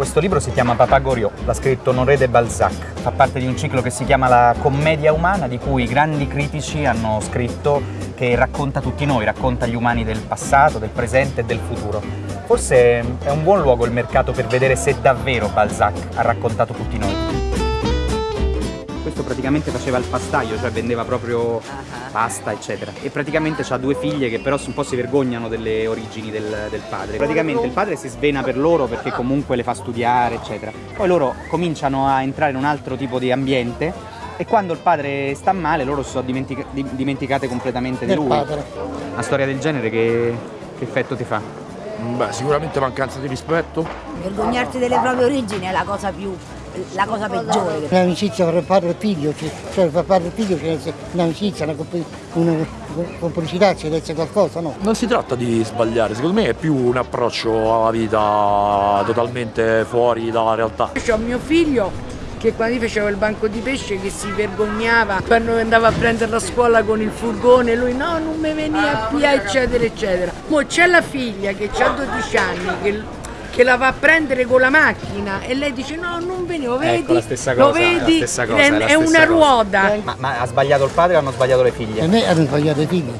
Questo libro si chiama Papa Goriot, l'ha scritto Honoré de Balzac. Fa parte di un ciclo che si chiama La commedia umana, di cui grandi critici hanno scritto che racconta tutti noi, racconta gli umani del passato, del presente e del futuro. Forse è un buon luogo il mercato per vedere se davvero Balzac ha raccontato tutti noi questo praticamente faceva il pastaio, cioè vendeva proprio pasta eccetera e praticamente ha due figlie che però un po' si vergognano delle origini del, del, padre praticamente il padre si svena per loro perché comunque le fa studiare eccetera poi loro cominciano a entrare in un altro tipo di ambiente e quando il padre sta male loro si sono dimentica dimenticate completamente di lui padre. una storia del genere che, che effetto ti fa? Beh, sicuramente mancanza di rispetto. Vergognarsi delle proprie origini è la cosa più la cosa peggiore. Un'amicizia tra padre e figlio, cioè tra padre e figlio c'è un'amicizia, una, una complicità, ci deve essere qualcosa, no? Non si tratta di sbagliare, secondo me è più un approccio alla vita totalmente fuori dalla realtà. Ho mio figlio che quando io facevo il banco di pesce che si vergognava quando andava a prendere la scuola con il furgone lui no non mi venia via eccetera eccetera mo c'è la figlia che ha 12 anni che che la va a prendere con la macchina e lei dice no non venivo vedi ecco, la stessa cosa, lo vedi è, cosa, è, è, è una cosa. ruota ma, ma, ha sbagliato il padre o hanno sbagliato le figlie? a me hanno sbagliato i figli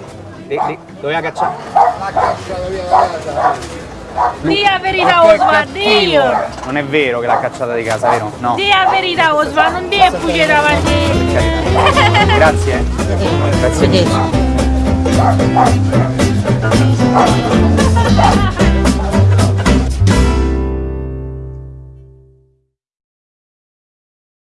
di, di, doveva cacciare l'ha cacciata via da casa Dì la verità Osvaldo, io! Non è vero che l'ha cacciata di casa, vero? No. Dì la verità Osvaldo, non dire bugie davanti. Grazie. Grazie. Grazie.